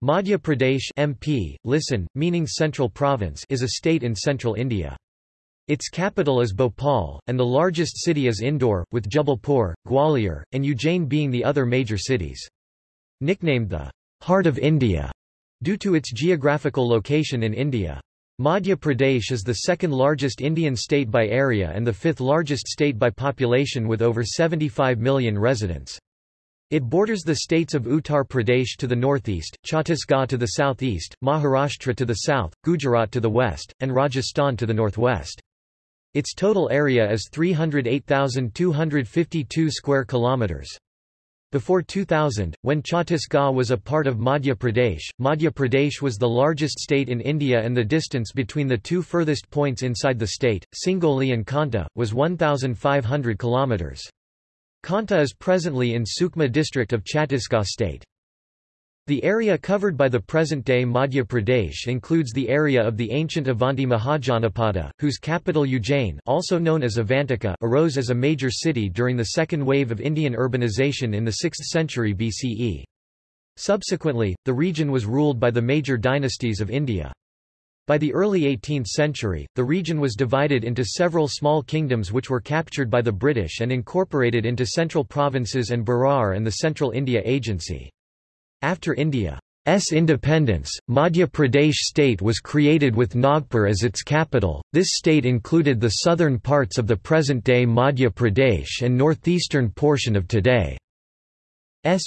Madhya Pradesh MP, listen, meaning Central Province is a state in central India. Its capital is Bhopal, and the largest city is Indore, with Jabalpur, Gwalior, and Ujjain being the other major cities. Nicknamed the Heart of India due to its geographical location in India. Madhya Pradesh is the second largest Indian state by area and the fifth largest state by population with over 75 million residents. It borders the states of Uttar Pradesh to the northeast, Chhattisgarh to the southeast, Maharashtra to the south, Gujarat to the west, and Rajasthan to the northwest. Its total area is 308,252 square kilometers. Before 2000, when Chhattisgarh was a part of Madhya Pradesh, Madhya Pradesh was the largest state in India and the distance between the two furthest points inside the state, Singoli and Khanta, was 1,500 kilometers. Khanta is presently in Sukma district of Chhattisgarh state. The area covered by the present-day Madhya Pradesh includes the area of the ancient Avanti Mahajanapada, whose capital Ujjain also known as Avantika arose as a major city during the second wave of Indian urbanization in the 6th century BCE. Subsequently, the region was ruled by the major dynasties of India. By the early 18th century, the region was divided into several small kingdoms which were captured by the British and incorporated into central provinces and Berar and the Central India Agency. After India's independence, Madhya Pradesh state was created with Nagpur as its capital. This state included the southern parts of the present-day Madhya Pradesh and northeastern portion of today's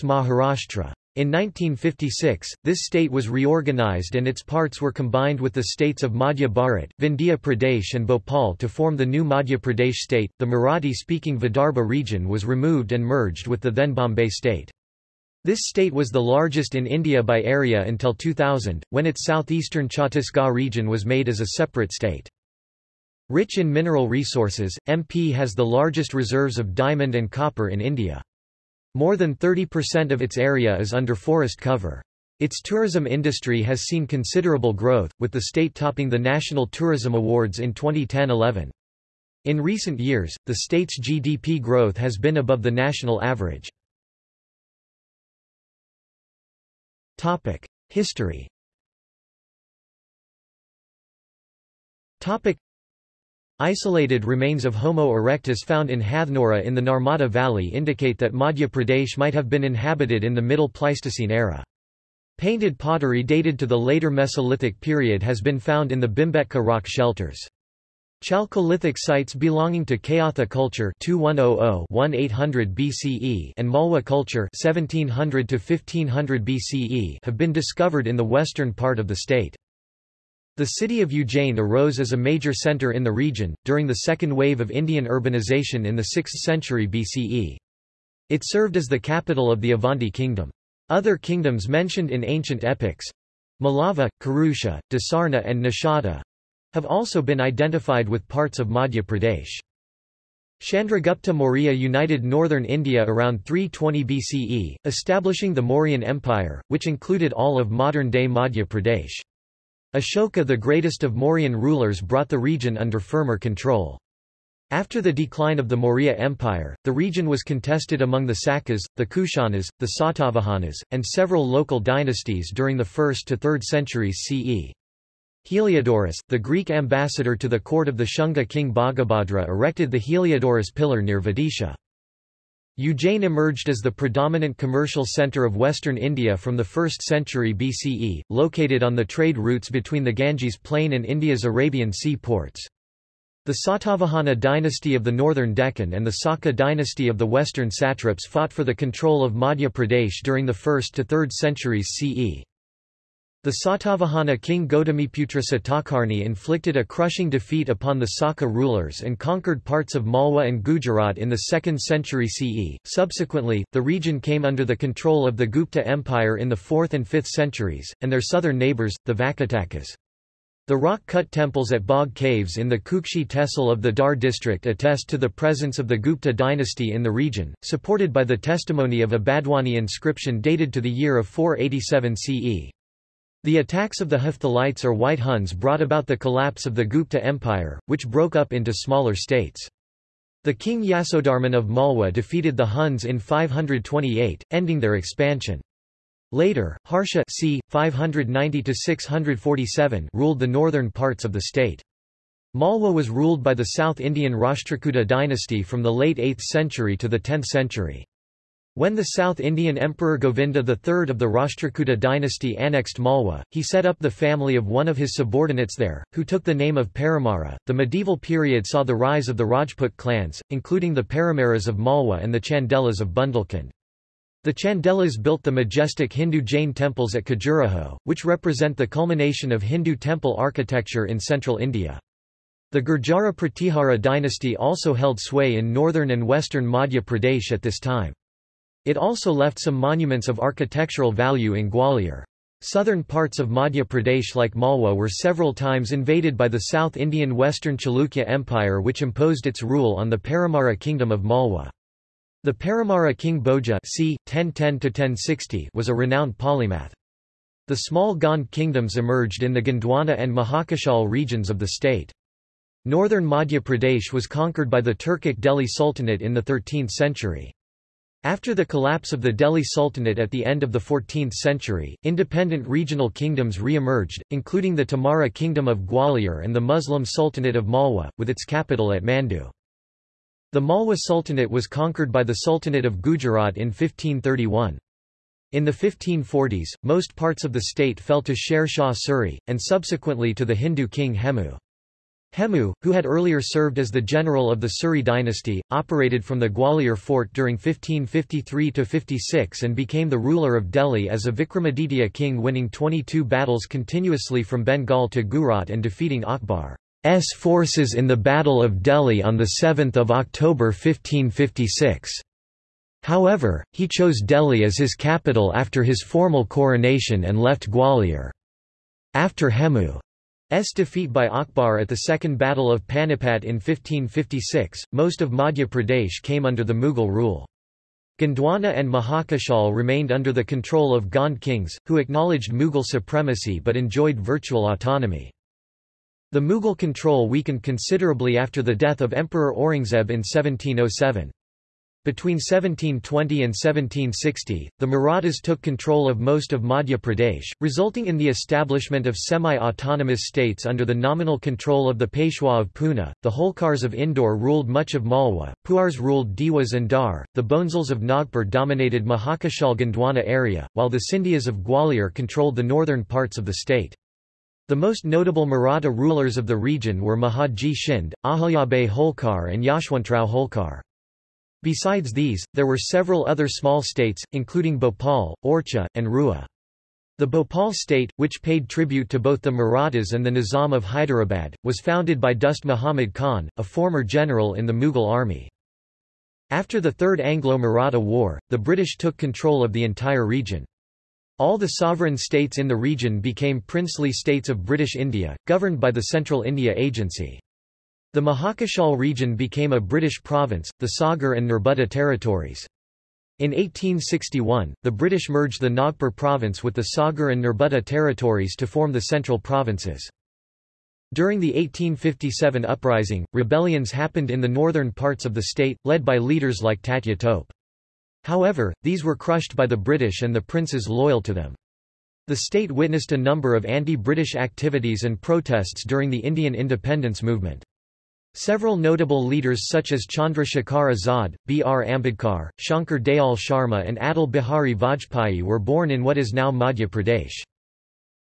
Maharashtra. In 1956, this state was reorganized and its parts were combined with the states of Madhya Bharat, Vindhya Pradesh and Bhopal to form the new Madhya Pradesh state. The Marathi-speaking Vidarbha region was removed and merged with the then Bombay state. This state was the largest in India by area until 2000, when its southeastern Chhattisgarh region was made as a separate state. Rich in mineral resources, MP has the largest reserves of diamond and copper in India. More than 30% of its area is under forest cover. Its tourism industry has seen considerable growth, with the state topping the National Tourism Awards in 2010-11. In recent years, the state's GDP growth has been above the national average. History Isolated remains of Homo erectus found in Hathnora in the Narmada Valley indicate that Madhya Pradesh might have been inhabited in the Middle Pleistocene era. Painted pottery dated to the later Mesolithic period has been found in the Bhimbetka rock shelters. Chalcolithic sites belonging to Kayatha culture 2100-1800 BCE and Malwa culture 1700-1500 BCE have been discovered in the western part of the state. The city of Ujjain arose as a major center in the region, during the second wave of Indian urbanization in the 6th century BCE. It served as the capital of the Avanti kingdom. Other kingdoms mentioned in ancient epics—Malava, Karusha, Dasarna and Nishada—have also been identified with parts of Madhya Pradesh. Chandragupta Maurya united northern India around 320 BCE, establishing the Mauryan Empire, which included all of modern-day Madhya Pradesh. Ashoka the greatest of Mauryan rulers brought the region under firmer control. After the decline of the Maurya Empire, the region was contested among the Sakas, the Kushanas, the Satavahanas, and several local dynasties during the 1st to 3rd centuries CE. Heliodorus, the Greek ambassador to the court of the Shunga king Bhagabhadra erected the Heliodorus pillar near Vidisha. Ujjain emerged as the predominant commercial center of western India from the 1st century BCE, located on the trade routes between the Ganges plain and India's Arabian Sea ports. The Satavahana dynasty of the northern Deccan and the Saka dynasty of the western satraps fought for the control of Madhya Pradesh during the 1st to 3rd centuries CE. The Satavahana king Gautamiputra Satakarni inflicted a crushing defeat upon the Saka rulers and conquered parts of Malwa and Gujarat in the 2nd century CE. Subsequently, the region came under the control of the Gupta Empire in the 4th and 5th centuries, and their southern neighbors, the Vakatakas. The rock-cut temples at Bagh Caves in the Kukshi Tehsil of the Dhar district attest to the presence of the Gupta dynasty in the region, supported by the testimony of a Badwani inscription dated to the year of 487 CE. The attacks of the Hephthalites or White Huns brought about the collapse of the Gupta Empire, which broke up into smaller states. The king Yasodharman of Malwa defeated the Huns in 528, ending their expansion. Later, Harsha c. 590 ruled the northern parts of the state. Malwa was ruled by the South Indian Rashtrakuta dynasty from the late 8th century to the 10th century. When the South Indian Emperor Govinda III of the Rashtrakuta dynasty annexed Malwa, he set up the family of one of his subordinates there, who took the name of Paramara. The medieval period saw the rise of the Rajput clans, including the Paramaras of Malwa and the Chandelas of Bundelkhand. The Chandelas built the majestic Hindu Jain temples at Khajuraho, which represent the culmination of Hindu temple architecture in central India. The Gurjara Pratihara dynasty also held sway in northern and western Madhya Pradesh at this time. It also left some monuments of architectural value in Gwalior. Southern parts of Madhya Pradesh like Malwa were several times invaded by the South Indian Western Chalukya Empire which imposed its rule on the Paramara kingdom of Malwa. The Paramara king Bhoja c. 1010 was a renowned polymath. The small Gond kingdoms emerged in the Gondwana and Mahakashal regions of the state. Northern Madhya Pradesh was conquered by the Turkic Delhi Sultanate in the 13th century. After the collapse of the Delhi Sultanate at the end of the 14th century, independent regional kingdoms re-emerged, including the Tomara Kingdom of Gwalior and the Muslim Sultanate of Malwa, with its capital at Mandu. The Malwa Sultanate was conquered by the Sultanate of Gujarat in 1531. In the 1540s, most parts of the state fell to Sher Shah Suri, and subsequently to the Hindu king Hemu. Hemu, who had earlier served as the general of the Suri dynasty, operated from the Gwalior fort during 1553–56 and became the ruler of Delhi as a Vikramaditya king winning 22 battles continuously from Bengal to Gujarat and defeating Akbar's forces in the Battle of Delhi on 7 October 1556. However, he chose Delhi as his capital after his formal coronation and left Gwalior. After Hemu's defeat by Akbar at the Second Battle of Panipat in 1556, most of Madhya Pradesh came under the Mughal rule. Gondwana and Mahakashal remained under the control of Gond kings, who acknowledged Mughal supremacy but enjoyed virtual autonomy. The Mughal control weakened considerably after the death of Emperor Aurangzeb in 1707. Between 1720 and 1760, the Marathas took control of most of Madhya Pradesh, resulting in the establishment of semi-autonomous states under the nominal control of the Peshwa of Pune. The Holkars of Indore ruled much of Malwa, Puars ruled Dewas and Dhar, the Bhonsles of Nagpur dominated Mahakashal Gondwana area, while the Scindias of Gwalior controlled the northern parts of the state. The most notable Maratha rulers of the region were Mahaji Shind, Ahilyabai Holkar and Yashwantrao Holkar. Besides these, there were several other small states, including Bhopal, Orchha, and Rua. The Bhopal state, which paid tribute to both the Marathas and the Nizam of Hyderabad, was founded by Dost Muhammad Khan, a former general in the Mughal army. After the Third Anglo-Maratha War, the British took control of the entire region. All the sovereign states in the region became princely states of British India, governed by the Central India Agency. The Mahakashal region became a British province, the Sagar and Nerbudda territories. In 1861, the British merged the Nagpur province with the Sagar and Nerbudda territories to form the central provinces. During the 1857 uprising, rebellions happened in the northern parts of the state, led by leaders like Tatya Tope. However, these were crushed by the British and the princes loyal to them. The state witnessed a number of anti-British activities and protests during the Indian independence movement. Several notable leaders such as Chandra Shekhar Azad, B. R. Ambedkar, Shankar Dayal Sharma and Atal Bihari Vajpayee were born in what is now Madhya Pradesh.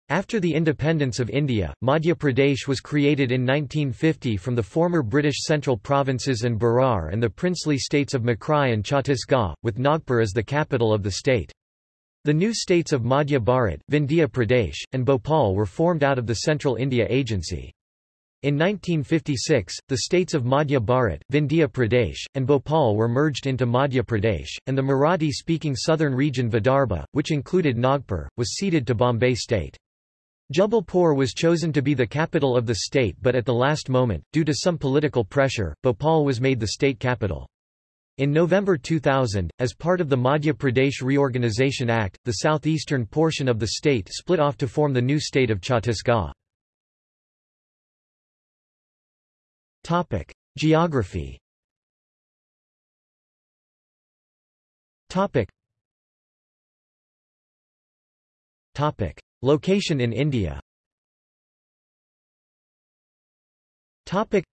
After the independence of India, Madhya Pradesh was created in 1950 from the former British central provinces and Berar and the princely states of Makrai and Chhattisgarh, with Nagpur as the capital of the state. The new states of Madhya Bharat, Vindhya Pradesh, and Bhopal were formed out of the Central India Agency. In 1956, the states of Madhya Bharat, Vindhya Pradesh, and Bhopal were merged into Madhya Pradesh, and the Marathi-speaking southern region Vidarbha, which included Nagpur, was ceded to Bombay state. Jabalpur was chosen to be the capital of the state but at the last moment, due to some political pressure, Bhopal was made the state capital. In November 2000, as part of the Madhya Pradesh Reorganisation Act, the southeastern portion of the state split off to form the new state of Chhattisgarh. Geography. Topic. Location in India. Topic.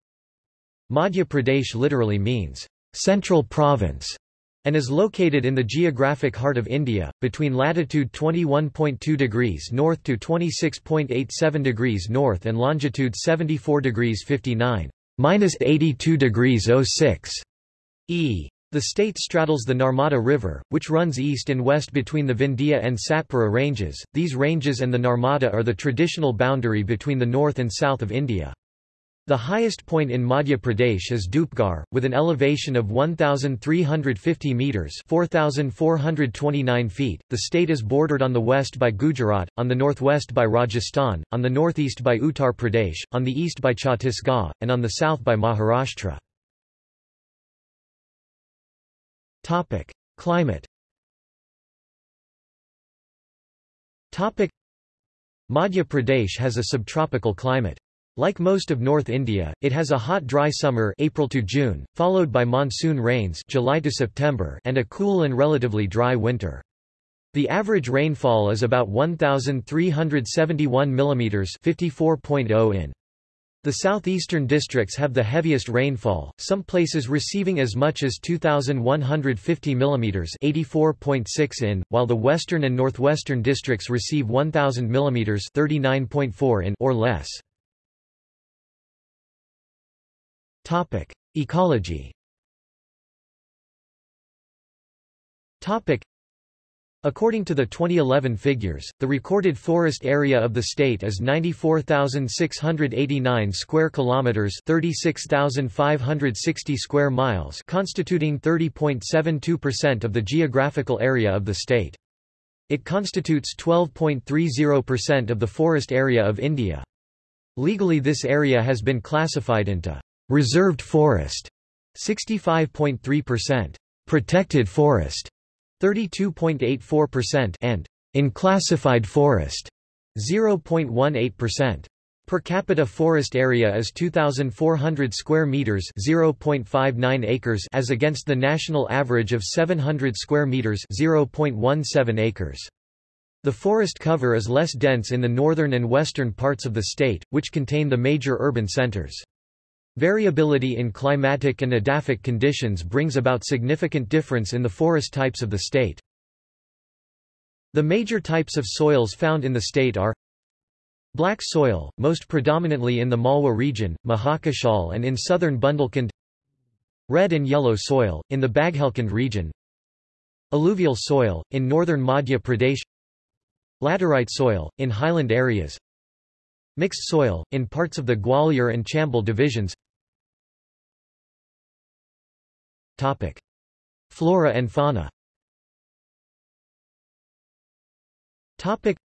Madhya Pradesh literally means, central province, and is located in the geographic heart of India, between latitude 21.2 degrees north to 26.87 degrees north and longitude 74 degrees 59 minus 82 degrees 06 e. The state straddles the Narmada River, which runs east and west between the Vindhya and Satpura ranges. These ranges and the Narmada are the traditional boundary between the north and south of India. The highest point in Madhya Pradesh is Dhupgarh, with an elevation of 1,350 metres 4,429 feet. The state is bordered on the west by Gujarat, on the northwest by Rajasthan, on the northeast by Uttar Pradesh, on the east by Chhattisgarh, and on the south by Maharashtra. Topic. Climate Topic. Madhya Pradesh has a subtropical climate. Like most of North India, it has a hot dry summer April to June, followed by monsoon rains July to September and a cool and relatively dry winter. The average rainfall is about 1371 mm 54.0 in. The southeastern districts have the heaviest rainfall, some places receiving as much as 2150 mm 84.6 in, while the western and northwestern districts receive 1000 mm 39.4 in or less. Topic: Ecology. Topic: According to the 2011 figures, the recorded forest area of the state is 94,689 square kilometers, 36,560 square miles, constituting 30.72% of the geographical area of the state. It constitutes 12.30% of the forest area of India. Legally this area has been classified into Reserved forest 65.3%, protected forest 32.84% and in classified forest 0.18%. Per capita forest area is 2400 square meters, 0.59 acres as against the national average of 700 square meters, 0.17 acres. The forest cover is less dense in the northern and western parts of the state, which contain the major urban centers. Variability in climatic and edaphic conditions brings about significant difference in the forest types of the state. The major types of soils found in the state are Black soil, most predominantly in the Malwa region, Mahakashal and in southern Bundelkhand Red and yellow soil, in the Baghelkhand region Alluvial soil, in northern Madhya Pradesh Laterite soil, in highland areas Mixed soil, in parts of the Gwalior and Chambal divisions Topic. Flora and fauna Topic.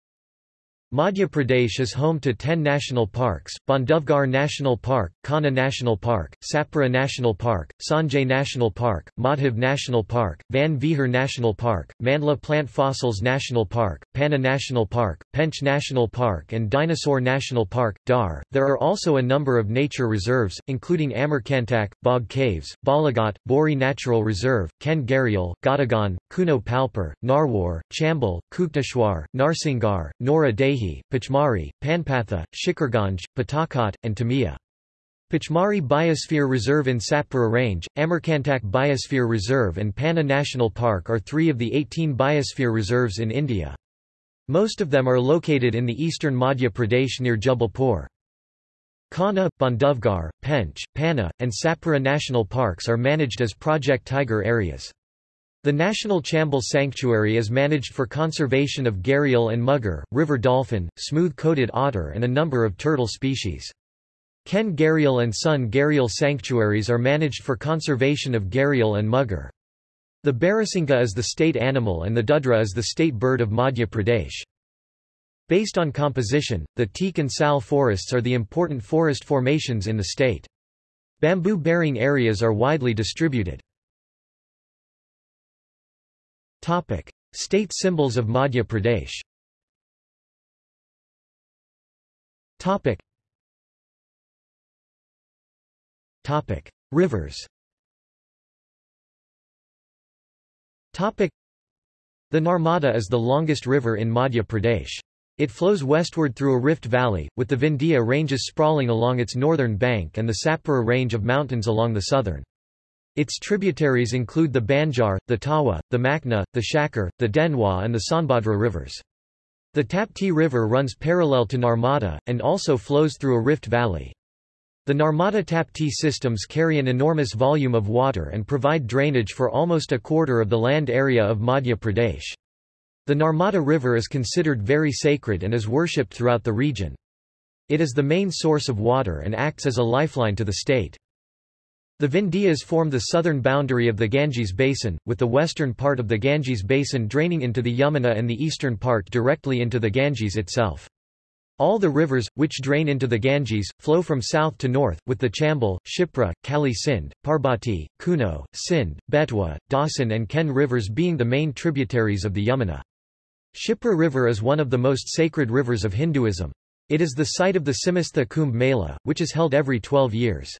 Madhya Pradesh is home to 10 national parks, Bandhavgarh National Park, Kanha National Park, Satpura National Park, Sanjay National Park, Madhav National Park, Van Vihar National Park, Mandla Plant Fossils National Park, Panna National Park, Pench National Park and Dinosaur National Park, Dhar. There are also a number of nature reserves, including Amarkantak, Bagh Caves, Balaghat, Bori Natural Reserve, Ken Gharial, Gadagan, Kuno Palpur, Narwar, Chambal, Kukteshwar, Narsingar, Nora Dehi, Pachmarhi, Panpatha, Shikarganj, Patakot, and Tamia. Pachmarhi Biosphere Reserve in Satpura Range, Amarkantak Biosphere Reserve and Panna National Park are three of the 18 biosphere reserves in India. Most of them are located in the eastern Madhya Pradesh near Jabalpur. Kanha, Bandhavgarh, Pench, Panna, and Satpura national parks are managed as Project Tiger areas. The National Chambal Sanctuary is managed for conservation of gharial and mugger, river dolphin, smooth-coated otter and a number of turtle species. Ken Gharial and Son Gharial sanctuaries are managed for conservation of gharial and mugger. The Barasingha is the state animal and the Dudra is the state bird of Madhya Pradesh. Based on composition, the teak and sal forests are the important forest formations in the state. Bamboo-bearing areas are widely distributed. Topic. State symbols of Madhya Pradesh Topic. Topic. Rivers Topic. The Narmada is the longest river in Madhya Pradesh. It flows westward through a rift valley, with the Vindhya ranges sprawling along its northern bank and the Satpura range of mountains along the southern. Its tributaries include the Banjar, the Tawa, the Makna, the Shakar, the Denwa and the Sonbhadra rivers. The Tapti River runs parallel to Narmada, and also flows through a rift valley. The Narmada-Tapti systems carry an enormous volume of water and provide drainage for almost a quarter of the land area of Madhya Pradesh. The Narmada River is considered very sacred and is worshipped throughout the region. It is the main source of water and acts as a lifeline to the state. The Vindhyas form the southern boundary of the Ganges Basin, with the western part of the Ganges Basin draining into the Yamuna and the eastern part directly into the Ganges itself. All the rivers, which drain into the Ganges, flow from south to north, with the Chambal, Shipra, Kali Sindh, Parbati, Kuno, Sindh, Betwa, Dasan and Ken rivers being the main tributaries of the Yamuna. Shipra River is one of the most sacred rivers of Hinduism. It is the site of the Simhastha Kumbh Mela, which is held every 12 years.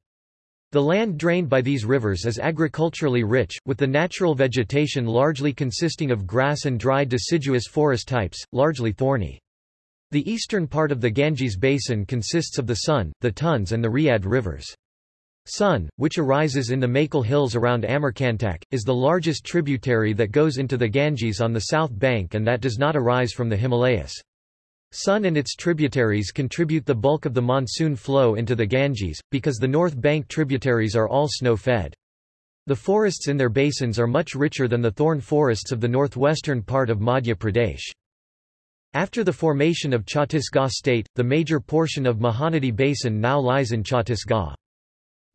The land drained by these rivers is agriculturally rich, with the natural vegetation largely consisting of grass and dry deciduous forest types, largely thorny. The eastern part of the Ganges basin consists of the Son, the Tons and the Rihand rivers. Son, which arises in the Maikal Hills around Amarkantak, is the largest tributary that goes into the Ganges on the south bank and that does not arise from the Himalayas. Son and its tributaries contribute the bulk of the monsoon flow into the Ganges, because the north bank tributaries are all snow-fed. The forests in their basins are much richer than the thorn forests of the northwestern part of Madhya Pradesh. After the formation of Chhattisgarh state, the major portion of Mahanadi Basin now lies in Chhattisgarh.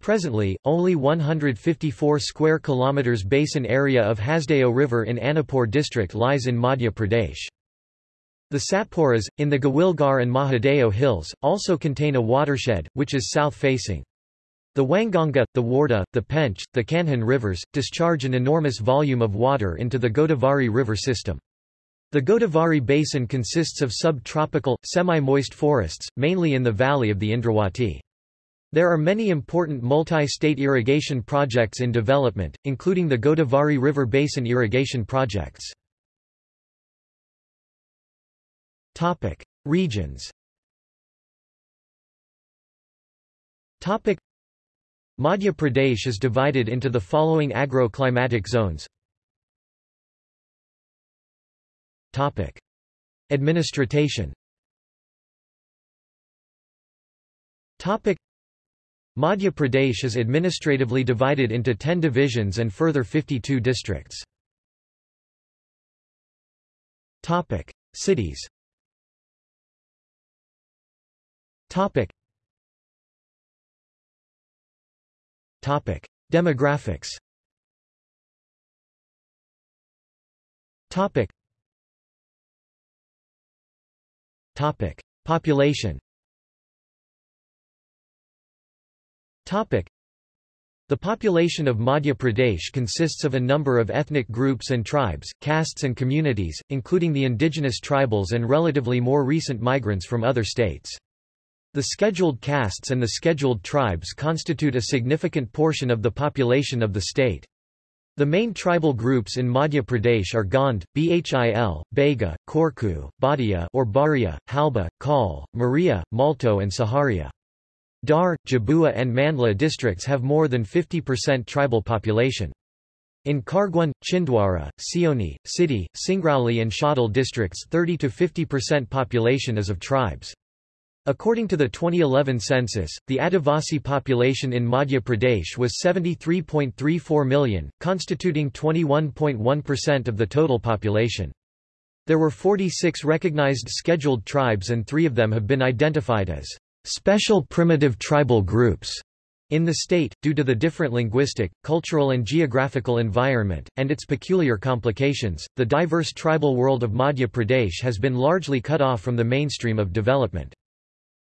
Presently, only 154 square kilometers basin area of Hasdeo River in Anuppur district lies in Madhya Pradesh. The Satpuras, in the Gawilgarh and Mahadeo hills, also contain a watershed, which is south-facing. The Wainganga, the Wardha, the Pench, the Kanhan rivers, discharge an enormous volume of water into the Godavari river system. The Godavari basin consists of subtropical, semi-moist forests, mainly in the valley of the Indrawati. There are many important multi-state irrigation projects in development, including the Godavari River Basin irrigation projects. Topic: Regions. Topic: Madhya Pradesh is divided into the following agro-climatic zones. Topic: Administration. Topic: Madhya Pradesh is administratively divided into 10 divisions and further 52 districts. Topic: Cities. Topic. Topic: Demographics. Topic. Topic: Population. The population of Madhya Pradesh consists of a number of ethnic groups and tribes, castes and communities, including the indigenous tribals and relatively more recent migrants from other states. The scheduled castes and the scheduled tribes constitute a significant portion of the population of the state. The main tribal groups in Madhya Pradesh are Gond, Bhil, Baiga, Korku, Bhatia or Baria, Halba, Kal, Maria, Malto and Saharia. Dhar, Jhabua and Mandla districts have more than 50% tribal population. In Khargone, Chhindwara, Seoni, Sidhi, Singrauli and Shahdol districts 30–50% population is of tribes. According to the 2011 census, the Adivasi population in Madhya Pradesh was 73.34 million, constituting 21.1% of the total population. There were 46 recognized scheduled tribes and three of them have been identified as special primitive tribal groups in the state, due to the different linguistic, cultural and geographical environment, and its peculiar complications, the diverse tribal world of Madhya Pradesh has been largely cut off from the mainstream of development.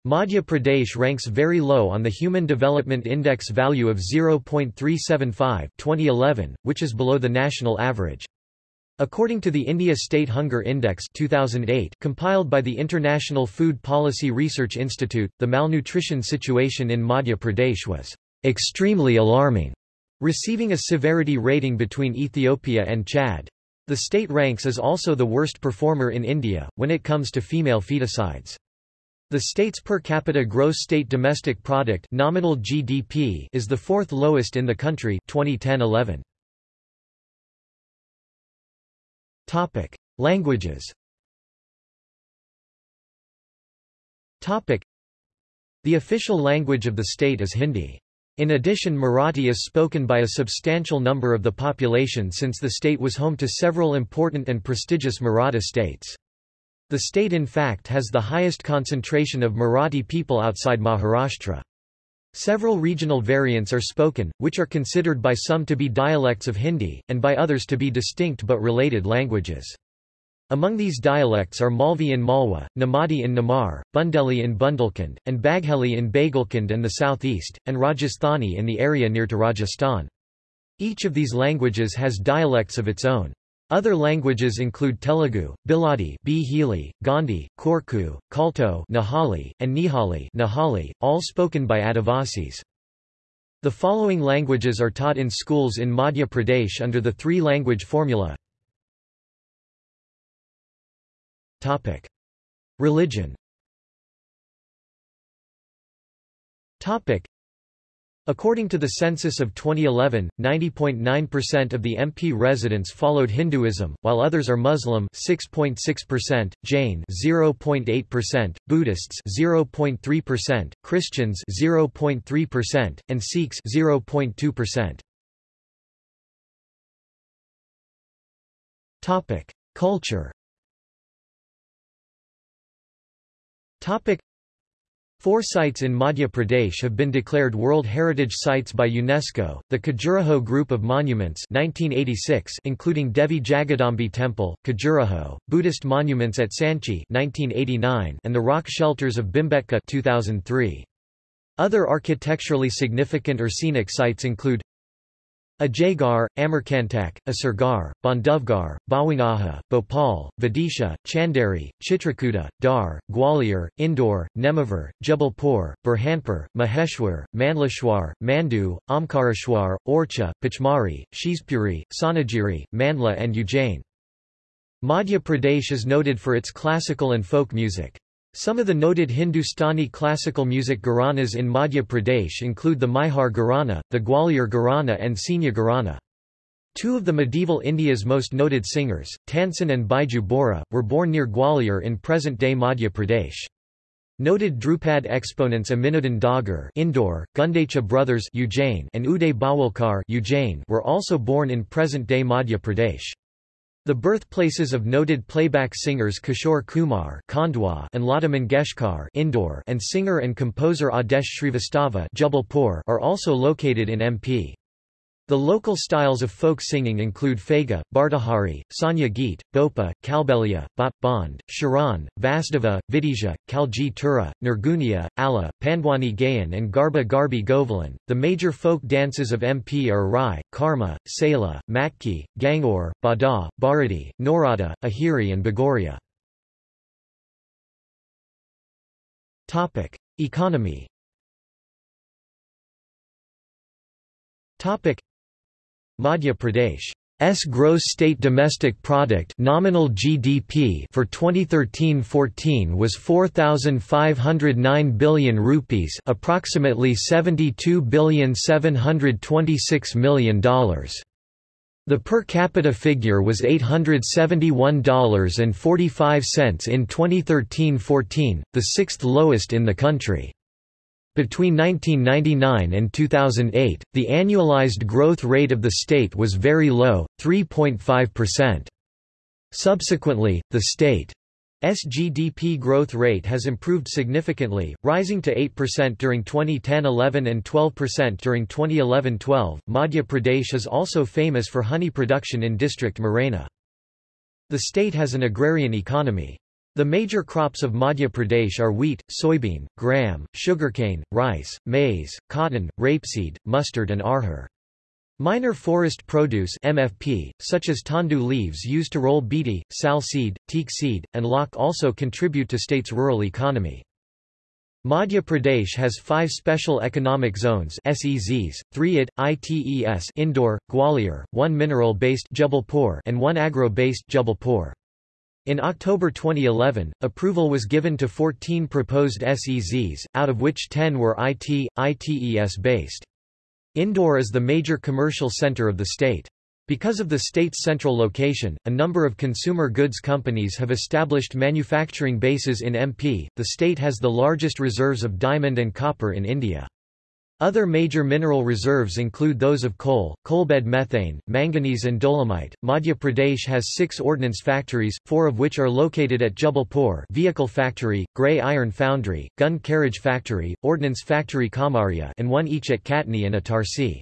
Madhya Pradesh ranks very low on the Human Development Index value of 0.375 2011, which is below the national average. According to the India State Hunger Index 2008 compiled by the International Food Policy Research Institute, the malnutrition situation in Madhya Pradesh was extremely alarming, receiving a severity rating between Ethiopia and Chad. The state ranks as also the worst performer in India, when it comes to female feticides. The state's per capita gross state domestic product nominal GDP is the fourth lowest in the country 2010-11. Topic: Languages. Topic: The official language of the state is Hindi. In addition Marathi is spoken by a substantial number of the population since the state was home to several important and prestigious Maratha states. The state in fact has the highest concentration of Marathi people outside Maharashtra. Several regional variants are spoken, which are considered by some to be dialects of Hindi, and by others to be distinct but related languages. Among these dialects are Malvi in Malwa, Namadi in Namar, Bundeli in Bundelkhand, and Bagheli in Baghelkhand and the southeast, and Rajasthani in the area near to Rajasthan. Each of these languages has dialects of its own. Other languages include Telugu, Biladi, Bhili, Gondi, Korku, Kalto, Nahali, and Nihali, Nahali, all spoken by Adivasis. The following languages are taught in schools in Madhya Pradesh under the three-language formula. Topic: Religion. Topic: According to the census of 2011, 90.9% of the MP residents followed Hinduism, while others are Muslim 6.6%, Jain 0.8%, Buddhists 0.3%, Christians 0.3%, and Sikhs 0.2%. Topic: Culture. Topic. Four sites in Madhya Pradesh have been declared World Heritage Sites by UNESCO, the Khajuraho Group of Monuments 1986 including Devi Jagadambi Temple, Khajuraho, Buddhist monuments at Sanchi 1989 and the rock shelters of Bhimbetka 2003. Other architecturally significant or scenic sites include Ajaygarh, Amarkantak, Asargarh, Bandhavgarh, Bawangahar, Bhopal, Vidisha, Chanderi, Chitrakuta, Dhar, Gwalior, Indore, Nemavur, Jabalpur, Burhanpur, Maheshwar, Mandleshwar, Mandu, Omkareshwar, Orchha, Pachmarhi, Shivpuri, Sonagiri, Mandla and Ujjain. Madhya Pradesh is noted for its classical and folk music. Some of the noted Hindustani classical music gharanas in Madhya Pradesh include the Maihar Gharana, the Gwalior Gharana and Senia Gharana. Two of the medieval India's most noted singers, Tansen and Baiju Bawra, were born near Gwalior in present-day Madhya Pradesh. Noted Dhrupad exponents Aminuddin Dagar Indore, Gundecha brothers Ujjain and Uday Bawalkar Ujjain were also born in present-day Madhya Pradesh. The birthplaces of noted playback singers Kishore Kumar and Lata Mangeshkar Indore and singer and composer Adesh Srivastava Jabalpur are also located in MP. The local styles of folk singing include Phega, Bardahari, Sanya Geet, Bopa, Kalbelia, Bhat, Bond, Sharan, Vasdeva, Vidisha, Kalji Tura, Nirgunia, Ala, Pandwani Gayan and Garba Garbi Govalan. The major folk dances of MP are Rai, Karma, Sela, Matki, Gangaur, Bada, Bharati, Norada, Ahiri and Bagoria. Economy Madhya Pradesh's gross state domestic product nominal GDP for 2013-14 was 4509 billion rupees, approximately 72 billion 726 million dollars. The per capita figure was $871.45 in 2013-14, the sixth lowest in the country. Between 1999 and 2008, the annualized growth rate of the state was very low, 3.5%. Subsequently, the state's GDP growth rate has improved significantly, rising to 8% during 2010-11 and 12% during 2011-12. Madhya Pradesh is also famous for honey production in district Morena. The state has an agrarian economy. The major crops of Madhya Pradesh are wheat, soybean, gram, sugarcane, rice, maize, cotton, rapeseed, mustard and arhar. Minor forest produce MFP, such as tendu leaves used to roll beedi, sal seed, teak seed, and lak also contribute to state's rural economy. Madhya Pradesh has five Special Economic Zones SEZs, three IT, ITES Indore, Gwalior, one mineral-based and one agro-based Jabalpur. In October 2011, approval was given to 14 proposed SEZs, out of which 10 were IT, ITES based. Indore is the major commercial center of the state. Because of the state's central location, a number of consumer goods companies have established manufacturing bases in MP. The state has the largest reserves of diamond and copper in India. Other major mineral reserves include those of coal, coalbed methane, manganese and dolomite. Madhya Pradesh has six ordnance factories, four of which are located at Jabalpur vehicle factory, grey iron foundry, gun carriage factory, ordnance factory Kamaria and one each at Katni and Itarsi.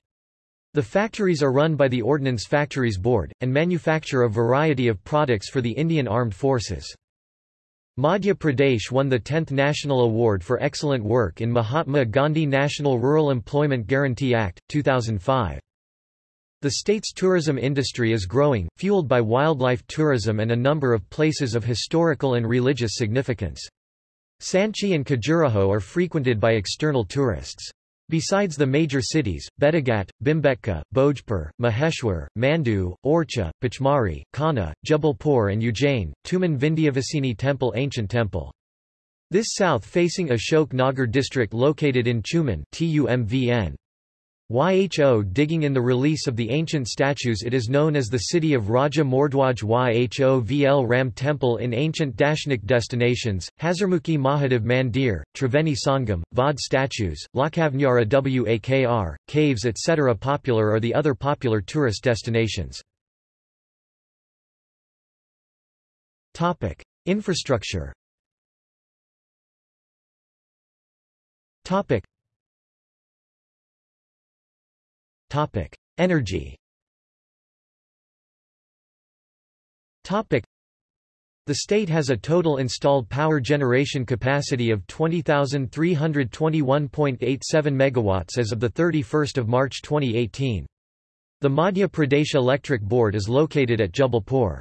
The factories are run by the Ordnance Factories Board, and manufacture a variety of products for the Indian Armed Forces. Madhya Pradesh won the 10th National Award for Excellent Work in Mahatma Gandhi National Rural Employment Guarantee Act, 2005. The state's tourism industry is growing, fueled by wildlife tourism and a number of places of historical and religious significance. Sanchi and Khajuraho are frequented by external tourists. Besides the major cities, Bettigat, Bhimbetka, Bhojpur, Maheshwar, Mandu, Orchha, Pachmarhi, Kanha, Jabalpur and Ujjain, Tuman Vindhyavasini Temple Ancient temple. This south-facing Ashok Nagar district located in Chuman TUMVN. Yho digging in the release of the ancient statues it is known as the city of Raja Mordwaj Yhovl Ram Temple in ancient Dashnik destinations, Hazarmukhi Mahadev Mandir, Triveni Sangam, Vod statues, Lakavnyara Wakr, caves etc. Popular are the other popular tourist destinations. Infrastructure Energy. The state has a total installed power generation capacity of 20,321.87 megawatts as of the 31st of March 2018. The Madhya Pradesh Electric Board is located at Jabalpur.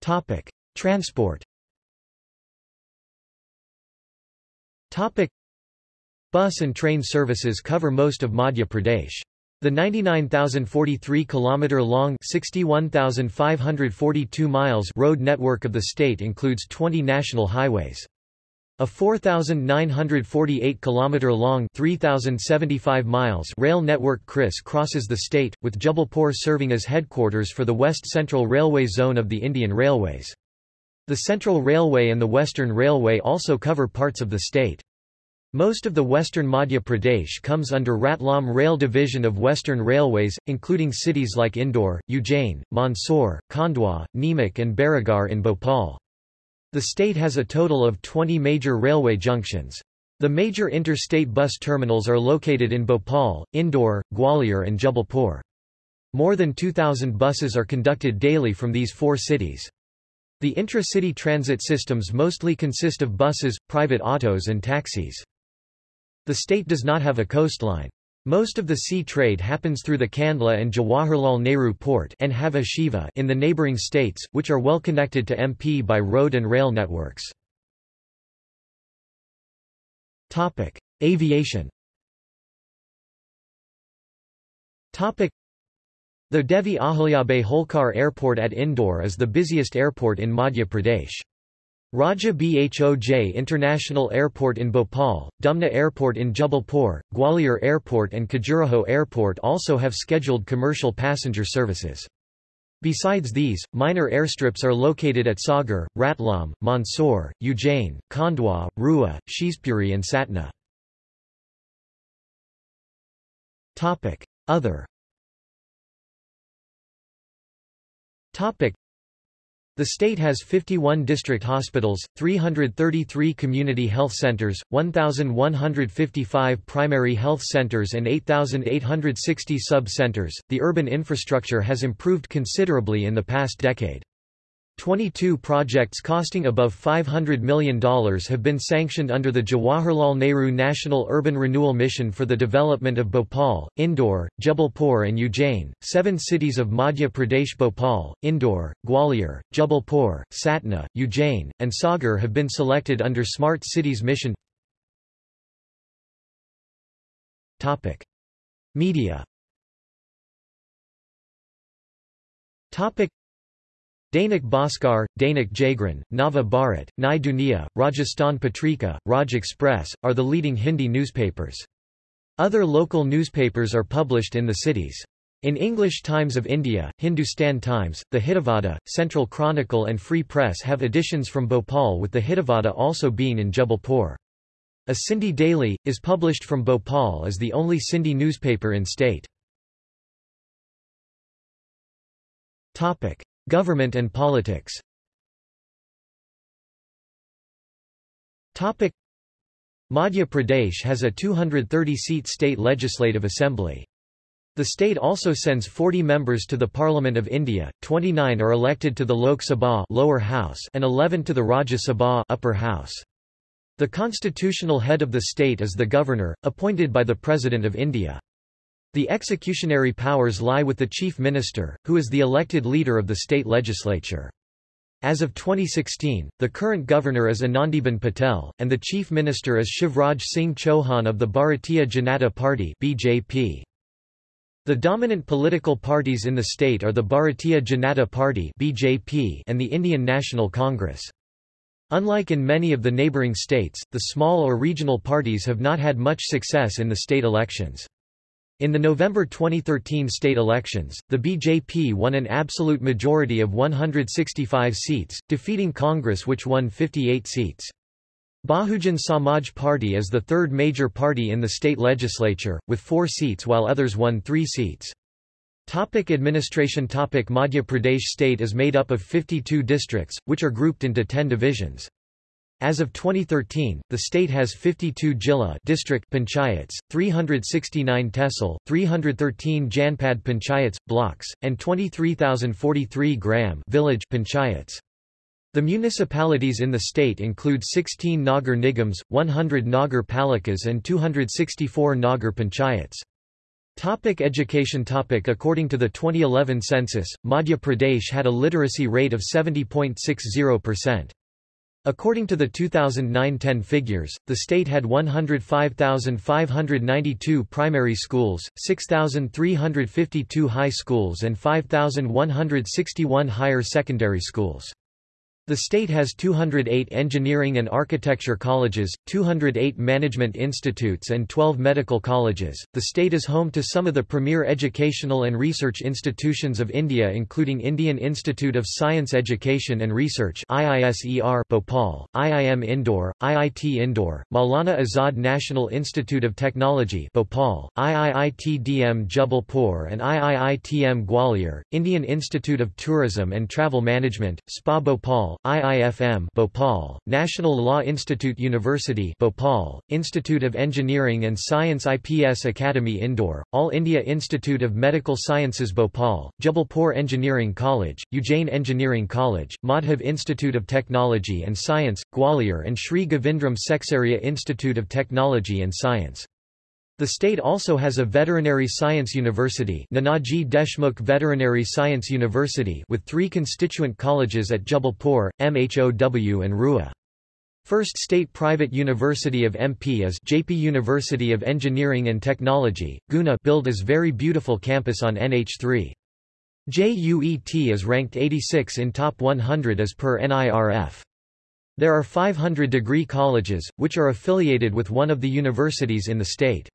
Topic: Transport. Topic: Bus and train services cover most of Madhya Pradesh. The 99,043 km long 61,542 miles road network of the state includes 20 national highways. A 4,948 km long 3,075 miles rail network criss crosses the state, with Jabalpur serving as headquarters for the West Central Railway Zone of the Indian Railways. The Central Railway and the Western Railway also cover parts of the state. Most of the western Madhya Pradesh comes under Ratlam Rail Division of Western Railways, including cities like Indore, Ujjain, Mandsaur, Khandwa, Neemuch and Baragarh in Bhopal. The state has a total of 20 major railway junctions. The major interstate bus terminals are located in Bhopal, Indore, Gwalior and Jabalpur. More than 2,000 buses are conducted daily from these four cities. The intra-city transit systems mostly consist of buses, private autos and taxis. The state does not have a coastline. Most of the sea trade happens through the Kandla and Jawaharlal Nehru Port and Hava Shiva in the neighbouring states, which are well connected to MP by road and rail networks. Topic: Aviation Topic: The Devi Ahilyabai Holkar Airport at Indore is the busiest airport in Madhya Pradesh. Raja Bhoj International Airport in Bhopal, Dumna Airport in Jabalpur, Gwalior Airport and Khajuraho Airport also have scheduled commercial passenger services. Besides these, minor airstrips are located at Sagar, Ratlam, Mandsaur, Ujjain, Khandwa, Rewa, Shivpuri and Satna. Other the state has 51 district hospitals, 333 community health centers, 1,155 primary health centers, and 8,860 sub centers. The urban infrastructure has improved considerably in the past decade. 22 projects costing above $500 million have been sanctioned under the Jawaharlal Nehru National Urban Renewal Mission for the development of Bhopal, Indore, Jabalpur and Ujjain. Seven cities of Madhya Pradesh Bhopal, Indore, Gwalior, Jabalpur, Satna, Ujjain, and Sagar have been selected under Smart Cities Mission. Topic. Media. Dainik Bhaskar, Dainik Jagran, Nava Bharat, Nai Duniya, Rajasthan Patrika, Raj Express, are the leading Hindi newspapers. Other local newspapers are published in the cities. In English Times of India, Hindustan Times, the Hitavada, Central Chronicle and Free Press have editions from Bhopal with the Hitavada also being in Jabalpur. A Sindhi daily, is published from Bhopal as the only Sindhi newspaper in state. Government and politics Madhya Pradesh has a 230-seat state legislative assembly. The state also sends 40 members to the Parliament of India, 29 are elected to the Lok Sabha lower house and 11 to the Rajya Sabha upper house. The constitutional head of the state is the governor, appointed by the President of India. The executionary powers lie with the Chief Minister, who is the elected leader of the state legislature. As of 2016, the current governor is Anandiben Patel, and the chief minister is Shivraj Singh Chauhan of the Bharatiya Janata Party BJP. The dominant political parties in the state are the Bharatiya Janata Party BJP and the Indian National Congress. Unlike in many of the neighbouring states, the small or regional parties have not had much success in the state elections. In the November 2013 state elections, the BJP won an absolute majority of 165 seats, defeating Congress which won 58 seats. Bahujan Samaj Party is the third major party in the state legislature, with four seats while others won three seats. Topic administration Topic Madhya Pradesh state is made up of 52 districts, which are grouped into 10 divisions. As of 2013, the state has 52 Jilla district panchayats, 369 tehsil, 313 Janpad panchayats, blocks, and 23,043 gram village panchayats. The municipalities in the state include 16 Nagar Nigams, 100 Nagar Palikas and 264 Nagar panchayats. Topic education topic According to the 2011 census, Madhya Pradesh had a literacy rate of 70.60%. According to the 2009-10 figures, the state had 105,592 primary schools, 6,352 high schools and 5,161 higher secondary schools. The state has 208 engineering and architecture colleges, 208 management institutes, and 12 medical colleges. The state is home to some of the premier educational and research institutions of India, including Indian Institute of Science Education and Research (IISER) Bhopal, IIM Indore, IIT Indore, Maulana Azad National Institute of Technology Bhopal, IIITDM Jabalpur, and IIITM Gwalior, Indian Institute of Tourism and Travel Management, SPA Bhopal. IIFM Bhopal, National Law Institute University Bhopal, Institute of Engineering and Science IPS Academy Indore, All India Institute of Medical Sciences Bhopal, Jabalpur Engineering College, Ujjain Engineering College, Madhav Institute of Technology and Science, Gwalior and Sri Govindram Seksaria Institute of Technology and Science. The state also has a veterinary science university Nanaji Deshmukh Veterinary Science University with three constituent colleges at Jabalpur, MHOW and Rewa. First state private university of MP is Jaypee University of Engineering and Technology, Guna built as very beautiful campus on NH3. JUET is ranked 86 in top 100 as per NIRF. There are 500 degree colleges, which are affiliated with one of the universities in the state.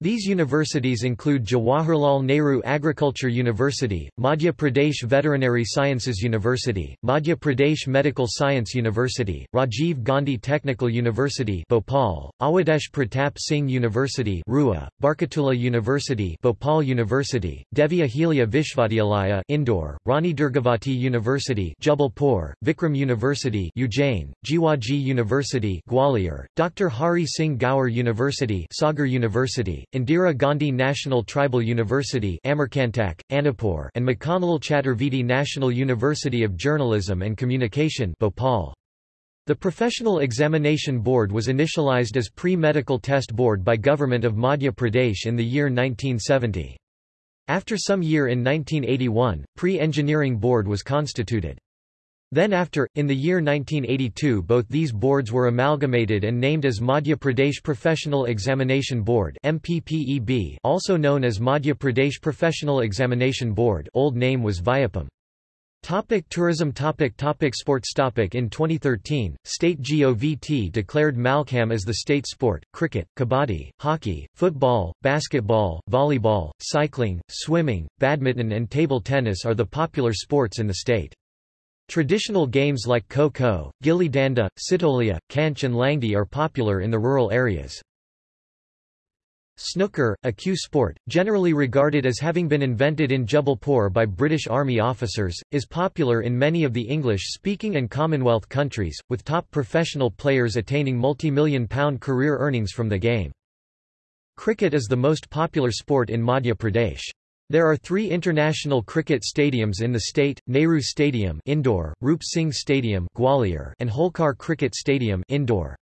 These universities include Jawaharlal Nehru Agriculture University, Madhya Pradesh Veterinary Sciences University, Madhya Pradesh Medical Science University, Rajiv Gandhi Technical University Bhopal, Awadhesh Pratap Singh University Rewa, Barkatullah University Bhopal University, Devi Ahilya Vishvadyalaya Indore, Rani Durgavati University Jabalpur, Vikram University Ujjain, Jiwaji University Gwalior, Dr. Hari Singh Gaur University Sagar University, Indira Gandhi National Tribal University Amarkantak, Anuppur and Motilal Chaturvedi National University of Journalism and Communication Bhopal. The Professional Examination Board was initialized as Pre-Medical Test Board by Government of Madhya Pradesh in the year 1970. After some year in 1981, Pre-Engineering Board was constituted. Then after, in the year 1982 both these boards were amalgamated and named as Madhya Pradesh Professional Examination Board MPPEB also known as Madhya Pradesh Professional Examination Board old name was Vyapam. Topic tourism topic topic Sports topic In 2013, State GOVT declared Mallakhamb as the state sport. Cricket, kabaddi, hockey, football, basketball, volleyball, cycling, swimming, badminton and table tennis are the popular sports in the state. Traditional games like kho-kho, gilli danda, sitolia, kanch and langdi are popular in the rural areas. Snooker, a cue sport, generally regarded as having been invented in Jabalpur by British Army officers, is popular in many of the English-speaking and Commonwealth countries, with top professional players attaining multi-million pound career earnings from the game. Cricket is the most popular sport in Madhya Pradesh. There are three international cricket stadiums in the state, Nehru Stadium Indore, Roop Singh Stadium Gwalior and Holkar Cricket Stadium Indore.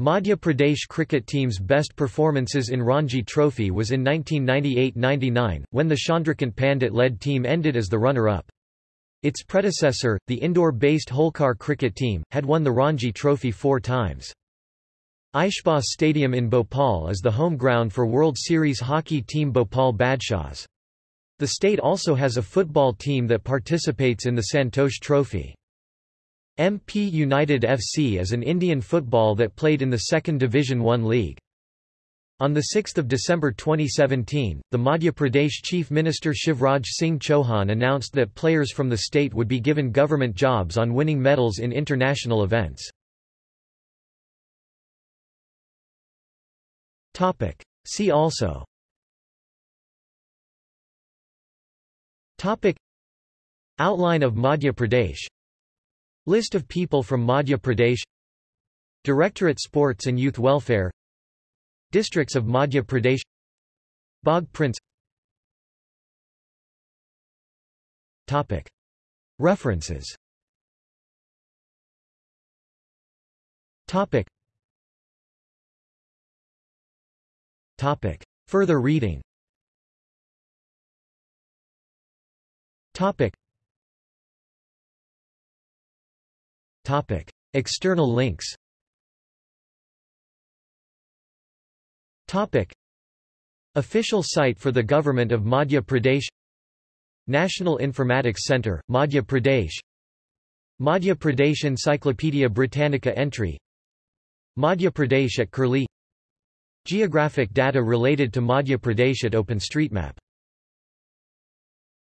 Madhya Pradesh cricket team's best performances in Ranji Trophy was in 1998–99, when the Chandrakant Pandit-led team ended as the runner-up. Its predecessor, the Indore-based Holkar cricket team, had won the Ranji Trophy four times. Aishbagh Stadium in Bhopal is the home ground for World Series hockey team Bhopal Badshahs. The state also has a football team that participates in the Santosh Trophy. MP United FC is an Indian football that played in the second Division 1 league. On 6 December 2017, the Madhya Pradesh Chief Minister Shivraj Singh Chauhan announced that players from the state would be given government jobs on winning medals in international events. See also Topic. Outline of Madhya Pradesh. List of people from Madhya Pradesh. Directorate Sports and Youth Welfare. Districts of Madhya Pradesh. Bagh Prints Topic. References. Topic. Topic. Further reading Topic. Topic. External links Topic. Official site for the Government of Madhya Pradesh National Informatics Centre, Madhya Pradesh Madhya Pradesh Encyclopaedia Britannica entry Madhya Pradesh at Curlie Geographic data related to Madhya Pradesh at OpenStreetMap